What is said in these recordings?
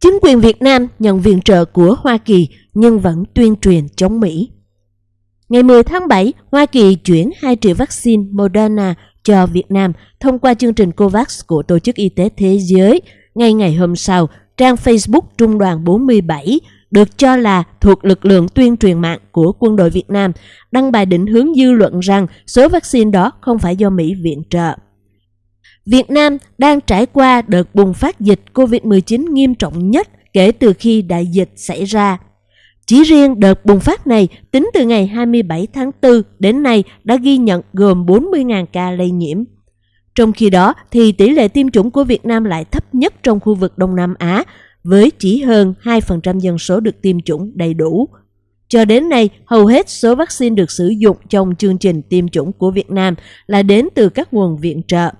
Chính quyền Việt Nam nhận viện trợ của Hoa Kỳ nhưng vẫn tuyên truyền chống Mỹ. Ngày 10 tháng 7, Hoa Kỳ chuyển 2 triệu vaccine Moderna cho Việt Nam thông qua chương trình COVAX của Tổ chức Y tế Thế giới. Ngay ngày hôm sau, trang Facebook Trung đoàn 47 được cho là thuộc lực lượng tuyên truyền mạng của quân đội Việt Nam, đăng bài định hướng dư luận rằng số vaccine đó không phải do Mỹ viện trợ. Việt Nam đang trải qua đợt bùng phát dịch COVID-19 nghiêm trọng nhất kể từ khi đại dịch xảy ra. Chỉ riêng đợt bùng phát này tính từ ngày 27 tháng 4 đến nay đã ghi nhận gồm 40.000 ca lây nhiễm. Trong khi đó thì tỷ lệ tiêm chủng của Việt Nam lại thấp nhất trong khu vực Đông Nam Á với chỉ hơn 2% dân số được tiêm chủng đầy đủ. Cho đến nay, hầu hết số vaccine được sử dụng trong chương trình tiêm chủng của Việt Nam là đến từ các nguồn viện trợ.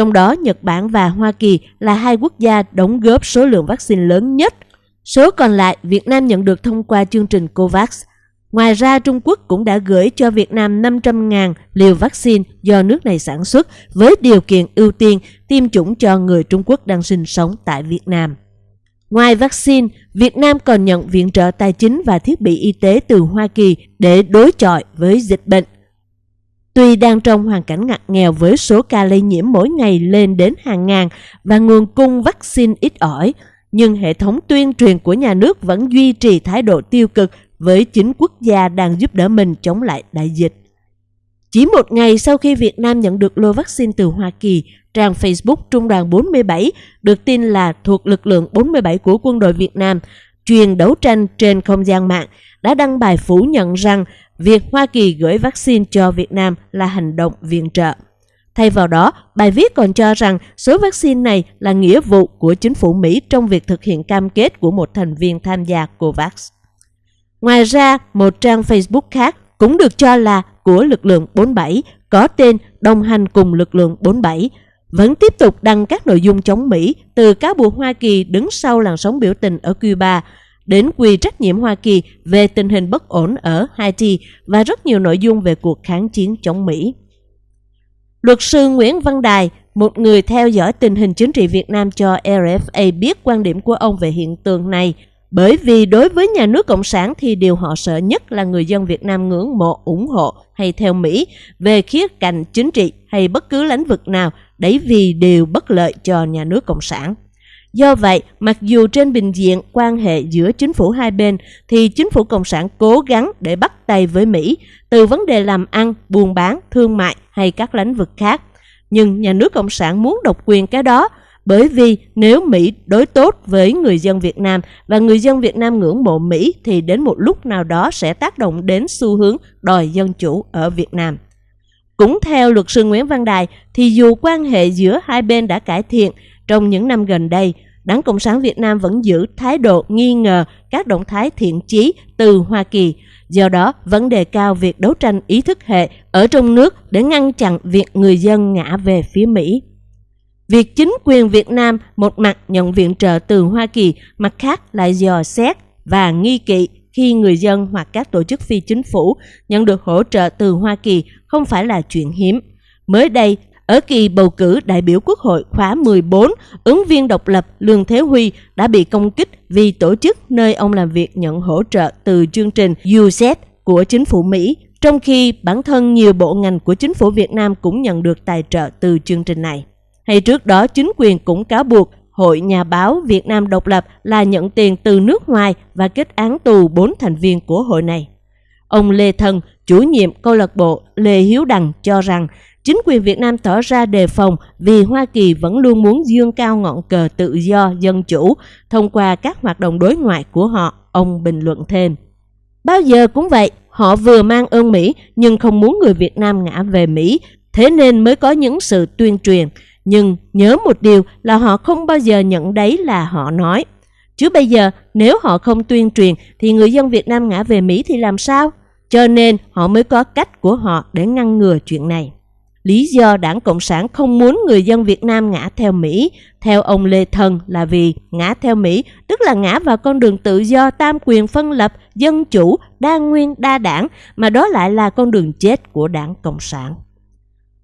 Trong đó, Nhật Bản và Hoa Kỳ là hai quốc gia đóng góp số lượng vaccine lớn nhất. Số còn lại, Việt Nam nhận được thông qua chương trình COVAX. Ngoài ra, Trung Quốc cũng đã gửi cho Việt Nam 500.000 liều vaccine do nước này sản xuất với điều kiện ưu tiên tiêm chủng cho người Trung Quốc đang sinh sống tại Việt Nam. Ngoài vaccine, Việt Nam còn nhận viện trợ tài chính và thiết bị y tế từ Hoa Kỳ để đối chọi với dịch bệnh. Tuy đang trong hoàn cảnh ngặt nghèo với số ca lây nhiễm mỗi ngày lên đến hàng ngàn và nguồn cung vaccine ít ỏi, nhưng hệ thống tuyên truyền của nhà nước vẫn duy trì thái độ tiêu cực với chính quốc gia đang giúp đỡ mình chống lại đại dịch. Chỉ một ngày sau khi Việt Nam nhận được lô vaccine từ Hoa Kỳ, trang Facebook Trung đoàn 47 được tin là thuộc lực lượng 47 của quân đội Việt Nam, truyền đấu tranh trên không gian mạng đã đăng bài phủ nhận rằng việc Hoa Kỳ gửi vaccine cho Việt Nam là hành động viện trợ. Thay vào đó, bài viết còn cho rằng số vaccine này là nghĩa vụ của chính phủ Mỹ trong việc thực hiện cam kết của một thành viên tham gia COVAX. Ngoài ra, một trang Facebook khác cũng được cho là của lực lượng 47 có tên đồng hành cùng lực lượng 47 vẫn tiếp tục đăng các nội dung chống Mỹ từ cáo buộc Hoa Kỳ đứng sau làn sóng biểu tình ở Cuba đến quy trách nhiệm Hoa Kỳ về tình hình bất ổn ở Haiti và rất nhiều nội dung về cuộc kháng chiến chống Mỹ. Luật sư Nguyễn Văn Đài, một người theo dõi tình hình chính trị Việt Nam cho RFA biết quan điểm của ông về hiện tượng này – bởi vì đối với nhà nước Cộng sản thì điều họ sợ nhất là người dân Việt Nam ngưỡng mộ, ủng hộ hay theo Mỹ về khía cạnh chính trị hay bất cứ lĩnh vực nào đấy vì đều bất lợi cho nhà nước Cộng sản. Do vậy, mặc dù trên bình diện quan hệ giữa chính phủ hai bên thì chính phủ Cộng sản cố gắng để bắt tay với Mỹ từ vấn đề làm ăn, buôn bán, thương mại hay các lĩnh vực khác. Nhưng nhà nước Cộng sản muốn độc quyền cái đó bởi vì nếu Mỹ đối tốt với người dân Việt Nam và người dân Việt Nam ngưỡng mộ Mỹ thì đến một lúc nào đó sẽ tác động đến xu hướng đòi dân chủ ở Việt Nam. Cũng theo luật sư Nguyễn Văn Đài thì dù quan hệ giữa hai bên đã cải thiện trong những năm gần đây, Đảng Cộng sản Việt Nam vẫn giữ thái độ nghi ngờ các động thái thiện chí từ Hoa Kỳ. Do đó, vấn đề cao việc đấu tranh ý thức hệ ở trong nước để ngăn chặn việc người dân ngã về phía Mỹ. Việc chính quyền Việt Nam một mặt nhận viện trợ từ Hoa Kỳ, mặt khác lại dò xét và nghi kỵ khi người dân hoặc các tổ chức phi chính phủ nhận được hỗ trợ từ Hoa Kỳ không phải là chuyện hiếm. Mới đây, ở kỳ bầu cử đại biểu Quốc hội khóa 14, ứng viên độc lập Lương Thế Huy đã bị công kích vì tổ chức nơi ông làm việc nhận hỗ trợ từ chương trình UZ của chính phủ Mỹ, trong khi bản thân nhiều bộ ngành của chính phủ Việt Nam cũng nhận được tài trợ từ chương trình này. Hay trước đó chính quyền cũng cáo buộc Hội Nhà báo Việt Nam độc lập là nhận tiền từ nước ngoài và kết án tù 4 thành viên của hội này. Ông Lê Thân, chủ nhiệm câu lạc bộ Lê Hiếu Đằng cho rằng chính quyền Việt Nam tỏ ra đề phòng vì Hoa Kỳ vẫn luôn muốn dương cao ngọn cờ tự do, dân chủ thông qua các hoạt động đối ngoại của họ, ông bình luận thêm. Bao giờ cũng vậy, họ vừa mang ơn Mỹ nhưng không muốn người Việt Nam ngã về Mỹ, thế nên mới có những sự tuyên truyền. Nhưng nhớ một điều là họ không bao giờ nhận đấy là họ nói. Chứ bây giờ nếu họ không tuyên truyền thì người dân Việt Nam ngã về Mỹ thì làm sao? Cho nên họ mới có cách của họ để ngăn ngừa chuyện này. Lý do đảng Cộng sản không muốn người dân Việt Nam ngã theo Mỹ, theo ông Lê Thần là vì ngã theo Mỹ tức là ngã vào con đường tự do tam quyền phân lập, dân chủ, đa nguyên, đa đảng mà đó lại là con đường chết của đảng Cộng sản.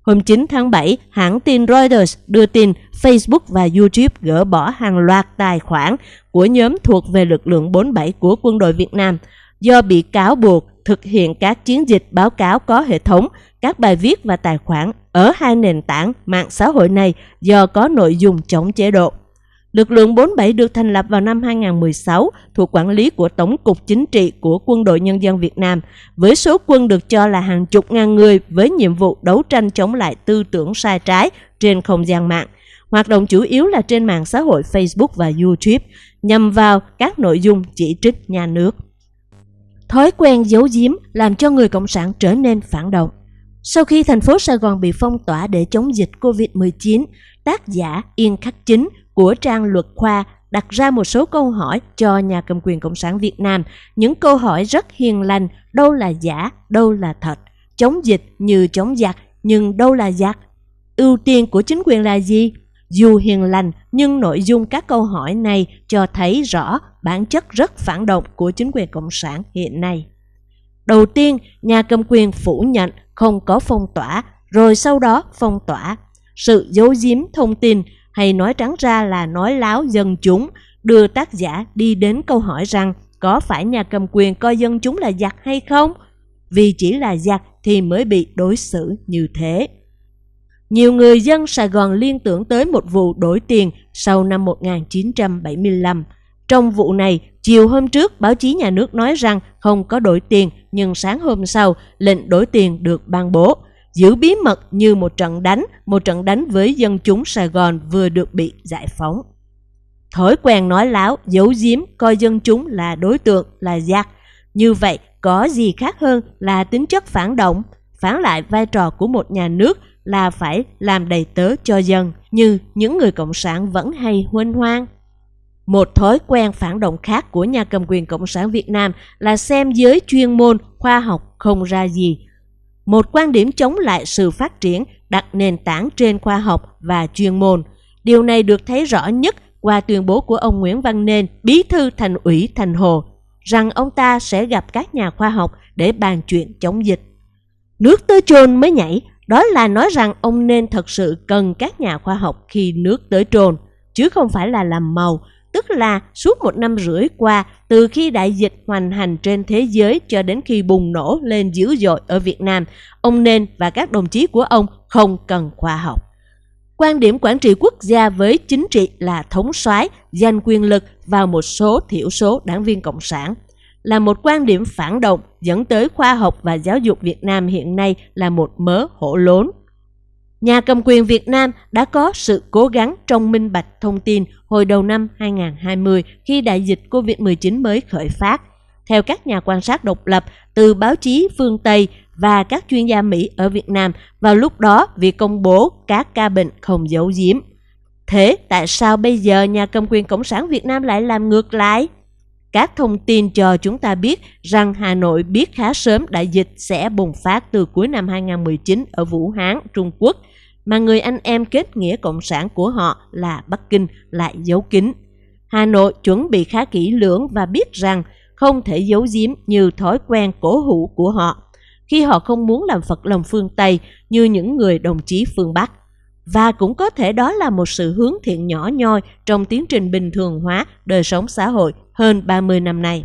Hôm 9 tháng 7, hãng tin Reuters đưa tin Facebook và YouTube gỡ bỏ hàng loạt tài khoản của nhóm thuộc về lực lượng 47 của quân đội Việt Nam do bị cáo buộc thực hiện các chiến dịch báo cáo có hệ thống, các bài viết và tài khoản ở hai nền tảng mạng xã hội này do có nội dung chống chế độ. Lực lượng 47 được thành lập vào năm 2016 thuộc quản lý của Tổng cục Chính trị của Quân đội Nhân dân Việt Nam, với số quân được cho là hàng chục ngàn người với nhiệm vụ đấu tranh chống lại tư tưởng sai trái trên không gian mạng. Hoạt động chủ yếu là trên mạng xã hội Facebook và YouTube, nhằm vào các nội dung chỉ trích nhà nước. Thói quen giấu giếm làm cho người Cộng sản trở nên phản động. Sau khi thành phố Sài Gòn bị phong tỏa để chống dịch COVID-19, tác giả Yên Khắc Chính của trang luật khoa đặt ra một số câu hỏi cho nhà cầm quyền Cộng sản Việt Nam. Những câu hỏi rất hiền lành, đâu là giả, đâu là thật. Chống dịch như chống giặc, nhưng đâu là giặc? Ưu tiên của chính quyền là gì? Dù hiền lành, nhưng nội dung các câu hỏi này cho thấy rõ bản chất rất phản động của chính quyền Cộng sản hiện nay. Đầu tiên, nhà cầm quyền phủ nhận không có phong tỏa, rồi sau đó phong tỏa. Sự giấu giếm thông tin hay nói trắng ra là nói láo dân chúng, đưa tác giả đi đến câu hỏi rằng có phải nhà cầm quyền coi dân chúng là giặc hay không? Vì chỉ là giặc thì mới bị đối xử như thế. Nhiều người dân Sài Gòn liên tưởng tới một vụ đổi tiền sau năm 1975. Trong vụ này, chiều hôm trước báo chí nhà nước nói rằng không có đổi tiền nhưng sáng hôm sau lệnh đổi tiền được ban bố giữ bí mật như một trận đánh, một trận đánh với dân chúng Sài Gòn vừa được bị giải phóng. Thói quen nói láo, giấu giếm, coi dân chúng là đối tượng, là giặc. Như vậy, có gì khác hơn là tính chất phản động, phản lại vai trò của một nhà nước là phải làm đầy tớ cho dân, như những người Cộng sản vẫn hay huênh hoang. Một thói quen phản động khác của nhà cầm quyền Cộng sản Việt Nam là xem giới chuyên môn, khoa học không ra gì, một quan điểm chống lại sự phát triển đặt nền tảng trên khoa học và chuyên môn. Điều này được thấy rõ nhất qua tuyên bố của ông Nguyễn Văn Nên, bí thư thành ủy Thành Hồ, rằng ông ta sẽ gặp các nhà khoa học để bàn chuyện chống dịch. Nước tới trồn mới nhảy, đó là nói rằng ông nên thật sự cần các nhà khoa học khi nước tới trồn chứ không phải là làm màu, tức là suốt một năm rưỡi qua, từ khi đại dịch hoành hành trên thế giới cho đến khi bùng nổ lên dữ dội ở Việt Nam, ông Nên và các đồng chí của ông không cần khoa học. Quan điểm quản trị quốc gia với chính trị là thống soái, giành quyền lực vào một số thiểu số đảng viên cộng sản là một quan điểm phản động dẫn tới khoa học và giáo dục Việt Nam hiện nay là một mớ hổ lốn. Nhà cầm quyền Việt Nam đã có sự cố gắng trong minh bạch thông tin hồi đầu năm 2020 khi đại dịch COVID-19 mới khởi phát. Theo các nhà quan sát độc lập từ báo chí phương Tây và các chuyên gia Mỹ ở Việt Nam, vào lúc đó việc công bố các ca bệnh không giấu giếm. Thế tại sao bây giờ nhà cầm quyền Cộng sản Việt Nam lại làm ngược lại? Các thông tin cho chúng ta biết rằng Hà Nội biết khá sớm đại dịch sẽ bùng phát từ cuối năm 2019 ở Vũ Hán, Trung Quốc, mà người anh em kết nghĩa cộng sản của họ là Bắc Kinh lại giấu kín. Hà Nội chuẩn bị khá kỹ lưỡng và biết rằng không thể giấu giếm như thói quen cổ hủ của họ khi họ không muốn làm phật lòng phương Tây như những người đồng chí phương Bắc. Và cũng có thể đó là một sự hướng thiện nhỏ nhoi trong tiến trình bình thường hóa đời sống xã hội hơn 30 năm nay.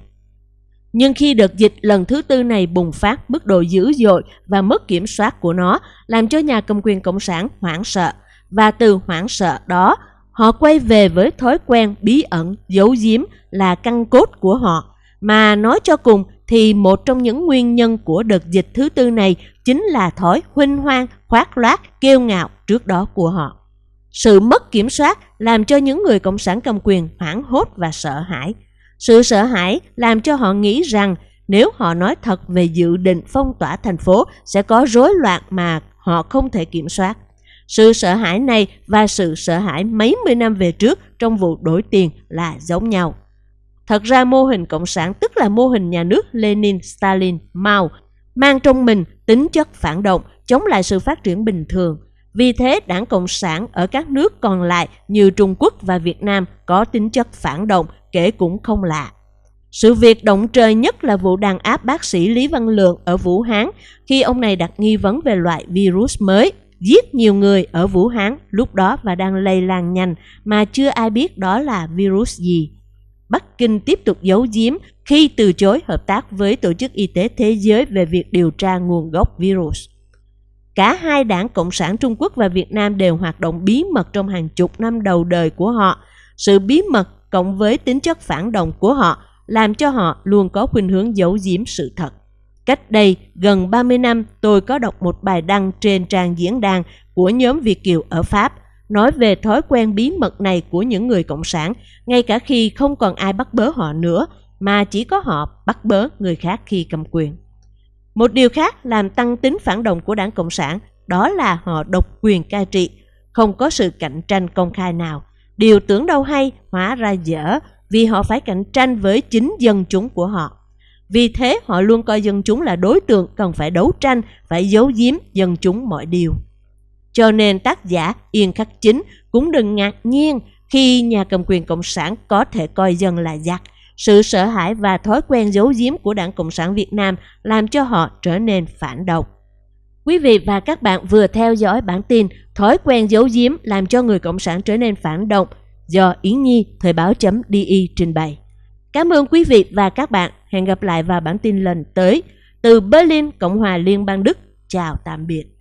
Nhưng khi đợt dịch lần thứ tư này bùng phát mức độ dữ dội và mất kiểm soát của nó làm cho nhà cầm quyền Cộng sản hoảng sợ. Và từ hoảng sợ đó, họ quay về với thói quen bí ẩn, giấu giếm là căn cốt của họ. Mà nói cho cùng thì một trong những nguyên nhân của đợt dịch thứ tư này chính là thói huynh hoang, khoác loát, kiêu ngạo trước đó của họ. Sự mất kiểm soát làm cho những người cộng sản cầm quyền hoảng hốt và sợ hãi. Sự sợ hãi làm cho họ nghĩ rằng nếu họ nói thật về dự định phong tỏa thành phố sẽ có rối loạn mà họ không thể kiểm soát. Sự sợ hãi này và sự sợ hãi mấy mươi năm về trước trong vụ đổi tiền là giống nhau. Thật ra mô hình cộng sản tức là mô hình nhà nước Lenin, Stalin, Mao mang trong mình tính chất phản động, chống lại sự phát triển bình thường. Vì thế, đảng Cộng sản ở các nước còn lại như Trung Quốc và Việt Nam có tính chất phản động kể cũng không lạ. Sự việc động trời nhất là vụ đàn áp bác sĩ Lý Văn Lượng ở Vũ Hán khi ông này đặt nghi vấn về loại virus mới. giết nhiều người ở Vũ Hán lúc đó và đang lây lan nhanh mà chưa ai biết đó là virus gì. Bắc Kinh tiếp tục giấu giếm khi từ chối hợp tác với Tổ chức Y tế Thế giới về việc điều tra nguồn gốc virus. Cả hai đảng Cộng sản Trung Quốc và Việt Nam đều hoạt động bí mật trong hàng chục năm đầu đời của họ. Sự bí mật cộng với tính chất phản động của họ làm cho họ luôn có khuynh hướng giấu giếm sự thật. Cách đây gần 30 năm, tôi có đọc một bài đăng trên trang diễn đàn của nhóm Việt Kiều ở Pháp nói về thói quen bí mật này của những người cộng sản, ngay cả khi không còn ai bắt bớ họ nữa, mà chỉ có họ bắt bớ người khác khi cầm quyền. Một điều khác làm tăng tính phản động của đảng Cộng sản đó là họ độc quyền cai trị, không có sự cạnh tranh công khai nào. Điều tưởng đâu hay hóa ra dở vì họ phải cạnh tranh với chính dân chúng của họ. Vì thế họ luôn coi dân chúng là đối tượng cần phải đấu tranh, phải giấu giếm dân chúng mọi điều. Cho nên tác giả Yên Khắc Chính cũng đừng ngạc nhiên khi nhà cầm quyền Cộng sản có thể coi dân là giặc. Sự sợ hãi và thói quen giấu giếm của Đảng Cộng sản Việt Nam làm cho họ trở nên phản động. Quý vị và các bạn vừa theo dõi bản tin Thói quen giấu giếm làm cho người Cộng sản trở nên phản động do Yến Nhi Thời báo.di trình bày. Cảm ơn quý vị và các bạn. Hẹn gặp lại vào bản tin lần tới. Từ Berlin, Cộng hòa Liên bang Đức. Chào tạm biệt.